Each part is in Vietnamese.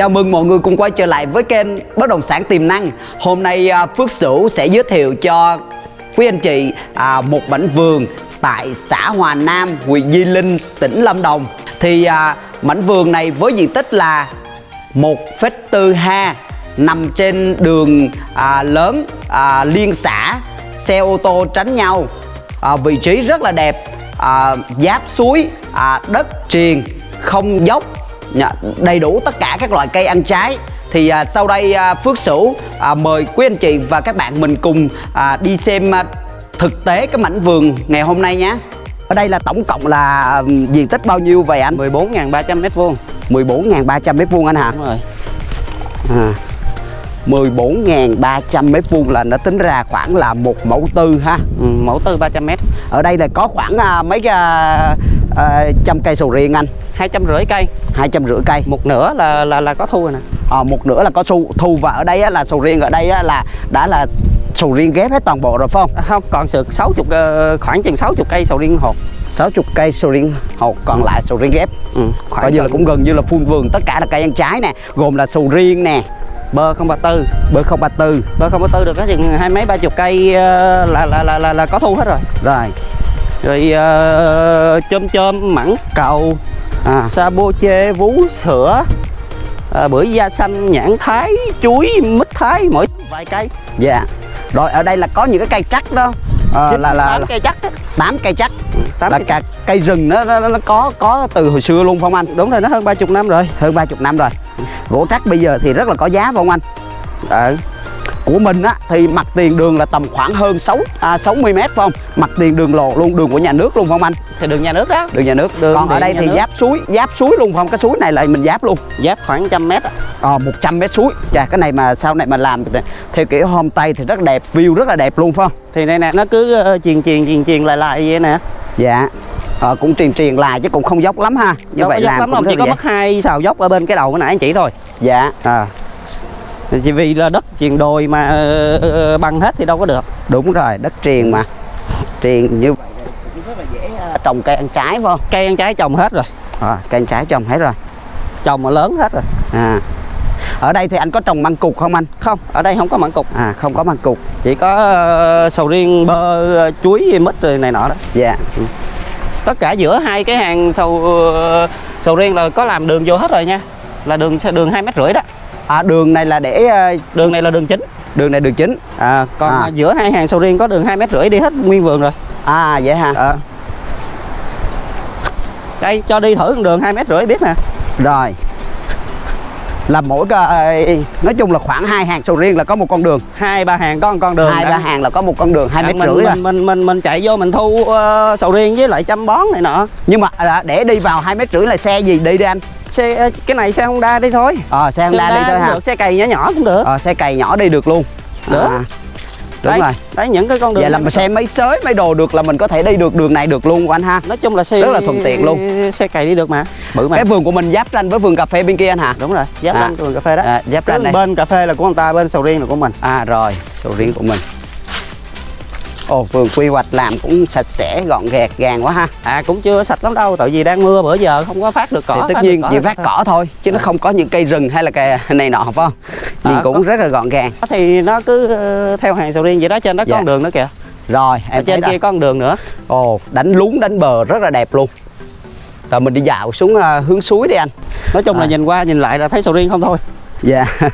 Chào mừng mọi người cùng quay trở lại với kênh Bất động sản tiềm năng. Hôm nay à, Phước Sửu sẽ giới thiệu cho quý anh chị à, một mảnh vườn tại xã Hòa Nam, huyện Di Linh, tỉnh Lâm Đồng. Thì à, mảnh vườn này với diện tích là 1,4 ha nằm trên đường lớn liên xã, xe ô tô tránh nhau. Vị trí rất là đẹp, giáp suối, đất triền, không dốc Dạ, đầy đủ tất cả các loại cây ăn trái. Thì à, sau đây à, Phước Sửu à, mời quý anh chị và các bạn mình cùng à, đi xem à, thực tế cái mảnh vườn ngày hôm nay nhé ở đây là tổng cộng là ừm, diện tích bao nhiêu vậy anh? 14.300 mét vuông. 14.300 mét vuông anh hả? Đúng rồi. À, 14.300 mét vuông là nó tính ra khoảng là một mẫu tư ha. Ừ, Mẫu tư 300 mét. Ở đây là có khoảng à, mấy à, à, trăm cây sầu riêng anh hai trăm rưỡi cây. Hai trăm rưỡi cây. Một nửa là là là có thu rồi nè. À, một nửa là có thu. Thu và ở đây á, là sầu riêng ở đây á, là đã là sầu riêng ghép hết toàn bộ rồi phải không? À, Không, còn sự 60 ờ, khoảng chừng 60 cây sầu riêng hột. 60 cây sầu riêng hột còn lại sầu riêng ghép. Ừ, coi như là cũng gần như là full vườn tất cả là cây ăn trái nè gồm là sầu riêng nè. Bơ 034 bơ 034 Bơ 034 được có chừng hai mấy ba chục cây ờ, là, là, là, là, là có thu hết rồi. Rồi. Rồi ờ, chôm chôm, mẳng cầu, à, sa bô chê, vú sữa à, Bưởi da xanh, nhãn thái, chuối, mít thái Mỗi vài cây. Dạ. Rồi ở đây là có những cái cây trắc đó. À, là là, tám cây chắc 8 cây trắc. Tám là cây cả cây rừng nó, nó, nó có có từ hồi xưa luôn không anh. Đúng rồi, nó hơn 30 năm rồi. Hơn 30 năm rồi. Gỗ trắc bây giờ thì rất là có giá không anh. Ờ của mình á thì mặt tiền đường là tầm khoảng hơn 6 à, 60 mét phải không? Mặt tiền đường lộ luôn đường của nhà nước luôn không anh? Thì đường nhà nước đó. Đường nhà nước. Đường còn ở đây thì nước. giáp suối giáp suối luôn không? Cái suối này là mình giáp luôn. Giáp khoảng trăm mét á. ờ 100 mét suối. Chà cái này mà sau này mà làm theo kiểu homestay thì rất đẹp view rất là đẹp luôn phải không? Thì đây nè nó cứ ờ, truyền truyền truyền truyền lại lại vậy nè. Dạ. Ờ, cũng truyền truyền lại chứ cũng không dốc lắm ha. Như Đâu vậy làm lắm cũng rất chỉ có mất hai xào dốc ở bên cái đầu cái nãy anh chỉ thôi. Dạ. À chỉ vì là đất truyền đồi mà ờ, ờ, bằng hết thì đâu có được. Đúng rồi đất triền mà. Triền như vậy cũng rất là dễ trồng cây ăn trái phải không? Cây ăn trái trồng hết rồi. À, cây ăn trái trồng hết rồi. Trồng mà lớn hết rồi. À. Ở đây thì anh có trồng măng cục không anh? Không ở đây không có mảng cục. À không có măng cục. Chỉ có ờ, sầu riêng bơ ờ, chuối mít rồi này nọ đó. Dạ. Tất cả giữa hai cái hàng sầu ờ, sầu riêng là có làm đường vô hết rồi nha. Là đường đường hai mét rưỡi đó à, đường này là để ờ, đường này là đường chính. đường này đường chính. À còn À. giữa hai hàng sầu riêng có đường hai mét rưỡi đi hết nguyên vườn rồi. À vậy hả? À. đây cho đi thử con đường hai mét rưỡi biết nè rồi là mỗi cái nói chung là khoảng hai hàng sầu riêng là có một con đường. Hai ba hàng có một con đường hai ba hàng là có một con đường hai À, mét mình, rưỡi rồi mình, mình mình mình chạy vô mình thu ờ, sầu riêng với lại chăm bón này nọ. Nhưng mà à, để đi vào hai mét rưỡi là xe gì đi đi anh? Xe cái này xe Honda đi thôi. Ờ xe Honda đi thôi hả? được xe cày nhỏ nhỏ cũng được. Ờ xe cày nhỏ đi được luôn. Được. à, đúng đấy, rồi. đấy những cái con đường vậy là mà xe mấy xới mấy đồ được là mình có thể đi được đường này được luôn của anh ha. Nói chung là xe rất là thuận tiện luôn. xe cày đi được mà bự mà. Cái vườn của mình giáp ranh với vườn cà phê bên kia anh hả? Đúng rồi giáp À. ranh vườn cà phê đó. À, giáp ranh bên cà phê là của người ta bên sầu riêng là của mình. À rồi sầu riêng của mình ồ vườn quy hoạch làm cũng sạch sẽ gọn gàng gàng quá ha. À cũng chưa sạch lắm đâu tại vì đang mưa bữa giờ không có phát được cỏ thì tất nhiên chỉ là phát cỏ thôi chứ nó không có những cây rừng hay là cây này nọ phải không? Nhìn À, cũng có. rất là gọn gàng. Thì nó cứ ờ, theo hàng sầu riêng vậy đó trên đó có Dạ. con đường nữa kìa. Rồi ở em trên thấy kia con đường nữa. Ồ đánh lún đánh bờ rất là đẹp luôn. Rồi mình đi dạo xuống à, hướng suối đi anh. Nói chung là À. nhìn qua nhìn lại là thấy sầu riêng không thôi. Dạ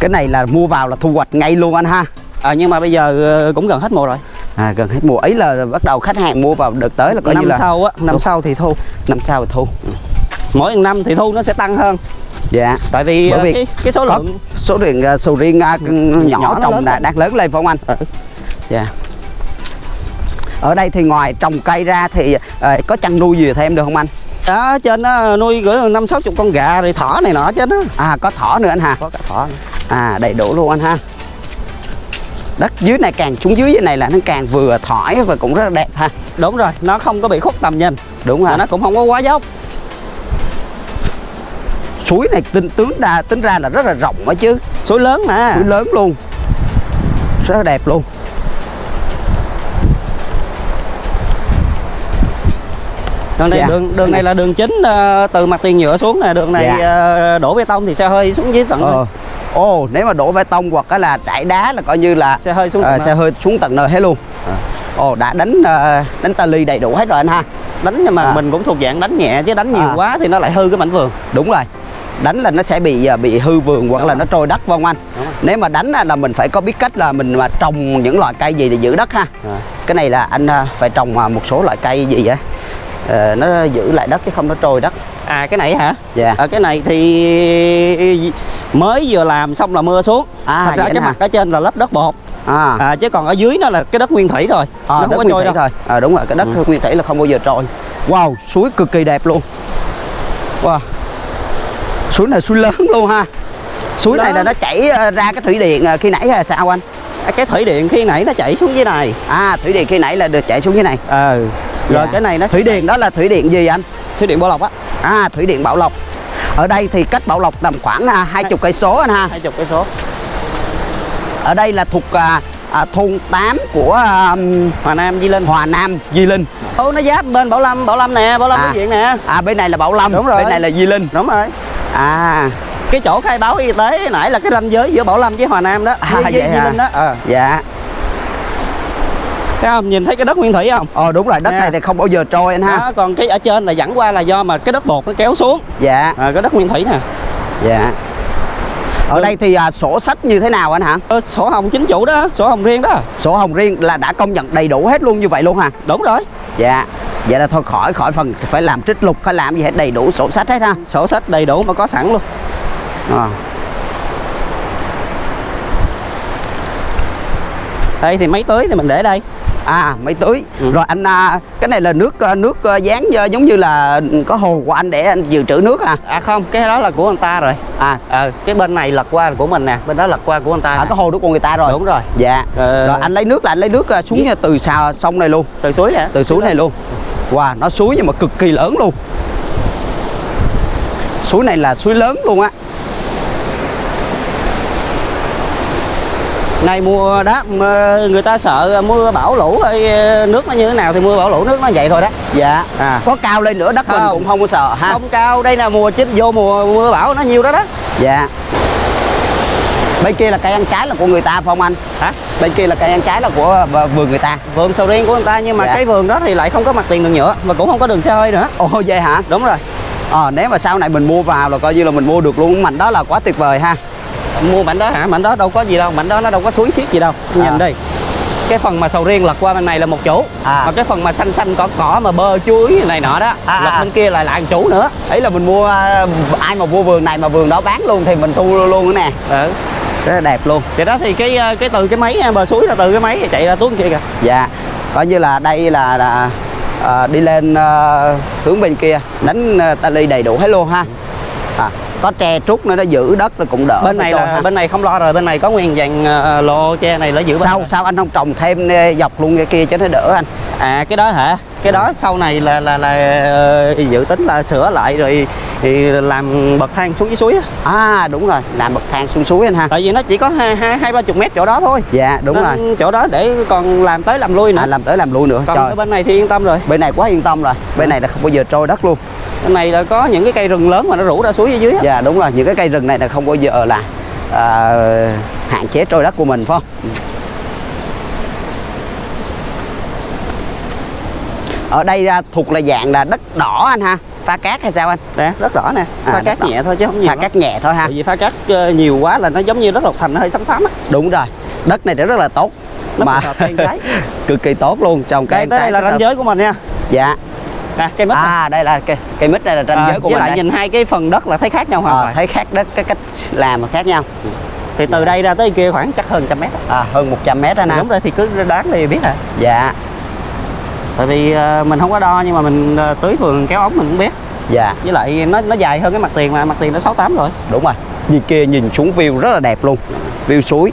cái này là mua vào là thu hoạch ngay luôn anh ha. À, nhưng mà bây giờ ờ, cũng gần hết mùa rồi. À, gần hết mùa. Ấy là bắt đầu khách hàng mua vào đợt tới là coi năm như là sau á năm Đúng. sau thì thu. Năm sau thì thu. Mỗi năm thì thu nó sẽ tăng hơn. Dạ. Tại vì, Bởi ờ, vì cái cái số lượng số lượng à, sầu riêng à, nhỏ, nhỏ trồng lên. đang lớn lên phải không anh? Ờ, dạ. Ở đây thì ngoài trồng cây ra thì à, có chăn nuôi gì thêm được không anh? Đó trên đó nuôi gửi năm sáu chục con gà rồi thỏ này nọ trên đó. À có thỏ nữa anh ha có cả thỏ nữa. À đầy đủ luôn anh ha. Đất dưới này càng xuống dưới dưới này là nó càng vừa thỏi và cũng rất là đẹp ha. Đúng rồi nó không có bị khúc tầm nhìn. Đúng rồi. Nó cũng không có quá dốc. Suối này tính tướng ra tính ra là rất là rộng đó chứ. Suối lớn mà. Suối lớn luôn. Rất là đẹp luôn Đường này Dạ. đường đường này là đường chính ờ, từ mặt tiền nhựa xuống nè, đường này Dạ. ờ, đổ bê tông thì xe hơi xuống dưới tận ờ ồ nếu mà đổ bê tông hoặc là trải đá là coi như là xe hơi xuống tận xe hơi xuống tận nơi hết luôn À. ồ đã đánh ờ, đánh tali đầy đủ hết rồi anh ha đánh nhưng mà À. mình cũng thuộc dạng đánh nhẹ chứ đánh nhiều À. quá thì nó lại hư cái mảnh vườn. đúng rồi đánh là nó sẽ bị bị hư vườn hoặc Đúng là rồi. nó trôi đất vâng anh nếu mà đánh là mình phải có biết cách là mình mà trồng những loại cây gì để giữ đất ha À. cái này là anh phải trồng một số loại cây gì vậy Ờ, nó giữ lại đất chứ không nó trôi đất À cái này hả? dạ À, cái này thì mới vừa làm xong là mưa xuống. À, Thật ra cái hả? mặt ở trên là lớp đất bột. à, À, chứ còn ở dưới nó là cái đất nguyên thủy rồi. à nó đất không có trôi đâu. thôi à, đúng rồi cái đất Ừ. nguyên thủy là không bao giờ trôi wow suối cực kỳ đẹp luôn wow suối này suối lớn luôn ha suối này là nó chảy ra cái thủy điện khi nãy hay sao anh À, cái thủy điện khi nãy nó chảy xuống dưới này. à thủy điện khi nãy là được chảy xuống dưới này Ờ. Rồi Dạ. cái này nó thủy điện đó là thủy điện gì anh thủy điện Bảo Lộc á, à thủy điện Bảo Lộc ở đây thì cách Bảo Lộc tầm khoảng à, hai chục cây số anh ha 20 cây số. ở đây là thuộc à, à, thôn 8 của à, Hòa Nam Di Linh. Hòa Nam Di Linh Ô nó giáp bên Bảo Lâm, Bảo Lâm nè, Bảo Lâm À. diện nè. à bên này là Bảo Lâm Đúng rồi. bên này là Di Linh Đúng rồi. à Cái chỗ khai báo y tế nãy là cái ranh giới giữa Bảo Lâm với Hòa Nam đó, À, với, với vậy Di? Linh đó. Ờ. dạ Thấy không? Nhìn thấy cái đất nguyên thủy không? Ờ đúng rồi, đất Nè. này thì không bao giờ trôi anh ha. Đó, còn cái ở trên là dẫn qua là do mà cái đất bột nó kéo xuống. Dạ, À, cái đất nguyên thủy nè. dạ. Ở Ừ. đây thì à, sổ sách như thế nào anh hả? Ờ, sổ hồng chính chủ đó, sổ hồng riêng đó. Sổ hồng riêng là đã công nhận đầy đủ hết luôn như vậy luôn hả? Đúng rồi. Dạ. Vậy là thôi khỏi khỏi phần phải làm trích lục phải làm gì hết đầy đủ sổ sách hết ha. Sổ sách đầy đủ mà có sẵn luôn. À. Đây thì máy tưới thì mình để đây. À máy tưới. Ừ. Rồi anh à, cái này là nước à, nước à, dán giống như là có hồ của anh để anh dự trữ nước à. À không, cái đó là của người ta rồi. À, Ờ, cái bên này lật qua của mình nè, bên đó lật qua của người ta. à nè. có hồ nước của người ta rồi. Đúng rồi. Dạ. Ờ, Rồi anh lấy nước là anh lấy nước xuống Dạ. từ xào sông này luôn. từ suối nè. từ suối này luôn wow nó suối nhưng mà cực kỳ lớn luôn suối này là suối lớn luôn á Này mùa đó mà người ta sợ mưa bão lũ hay nước nó như thế nào thì mưa bão lũ nước nó vậy thôi đó. dạ À. có cao lên nữa đất mình Không. cũng không có sợ ha Không cao, đây là mùa chính vô mùa mưa bão nó nhiều đó đó. dạ bên kia là cây ăn trái là của người ta phải không anh Hả? bên kia là cây ăn trái là của ờ, vườn người ta Vườn sầu riêng của người ta nhưng mà Dạ. cái vườn đó thì lại không có mặt tiền đường nhựa và cũng không có đường xe hơi nữa. ồ vậy hả Đúng rồi. ờ nếu mà sau này mình mua vào là coi như là mình mua được luôn mảnh đó là quá tuyệt vời ha Mua mảnh đó hả? Mảnh đó đâu có gì đâu, mảnh đó nó đâu có suối xiết gì đâu. À. Nhìn đây. Cái phần mà sầu riêng lật qua bên này là một chủ. À. Mà cái phần mà xanh xanh cỏ cỏ mà bơ chuối này nọ đó, À, lật à. bên kia lại là một chủ nữa. ấy là mình mua ờ, ai mà mua vườn này mà vườn đó bán luôn thì mình thu luôn, nữa nè Ừ. rất là đẹp luôn Thì đó thì cái ờ, cái từ cái máy bờ suối là từ cái máy chạy ra tuốt kia kìa. dạ coi như là đây là, là à, đi lên à, hướng bên kia đánh à, tali đầy đủ hết luôn ha à, có tre trúc nữa nó giữ đất nó cũng đỡ. Bên này là ha. bên này không lo rồi bên này có nguyên dàn ờ, lô tre này nó giữ bên sao sao anh không trồng thêm ờ, dọc luôn cái kia cho nó đỡ anh? À cái đó hả cái đó sau này là là là ờ, dự tính là sửa lại rồi thì làm bậc thang xuống dưới suối á. à đúng rồi làm bậc thang xuống suối anh ha. Tại vì nó chỉ có hai hai ba chục mét chỗ đó thôi. Dạ đúng Nên rồi. chỗ đó để còn làm tới làm lui nữa. À, làm tới làm lui nữa còn trời. ở bên này thì yên tâm rồi. Bên này quá yên tâm rồi bên này là không bao giờ trôi đất luôn. Bên này là có những cái cây rừng lớn mà nó rủ ra suối dưới á. dạ đúng rồi những cái cây rừng này là không bao giờ là à, hạn chế trôi đất của mình phải không ở đây à, thuộc là dạng là đất đỏ anh ha. Pha cát hay sao anh? Nè rất rõ nè. À, pha đất cát đỏ. nhẹ thôi chứ không nhiều pha lắm. cát nhẹ thôi ha. Tại vì pha cát ờ, nhiều quá là nó giống như đất lộc thành nó hơi xám xám á. Đúng rồi. Đất này rất là tốt. Nó mà cực kỳ tốt luôn. Trồng cây đây tới đây là ranh giới của mình nha. Dạ. Nè cây mít nè. à đây là cây cây mít đây là ranh À, giới của với mình lại đây. nhìn hai cái phần đất là thấy khác nhau hoàn Ờ, toàn. thấy khác đất cái cách làm khác nhau. Thì từ đây ra tới kia khoảng chắc hơn trăm mét à, hơn 100 mét anh đúng ha. rồi thì cứ đoán thì biết à dạ tại vì ờ, mình không có đo nhưng mà mình ờ, tưới vườn kéo ống mình cũng biết. Dạ. Với lại nó nó dài hơn cái mặt tiền mà mặt tiền nó sáu tám rồi. Đúng rồi. Nhìn kia nhìn xuống view rất là đẹp luôn. View suối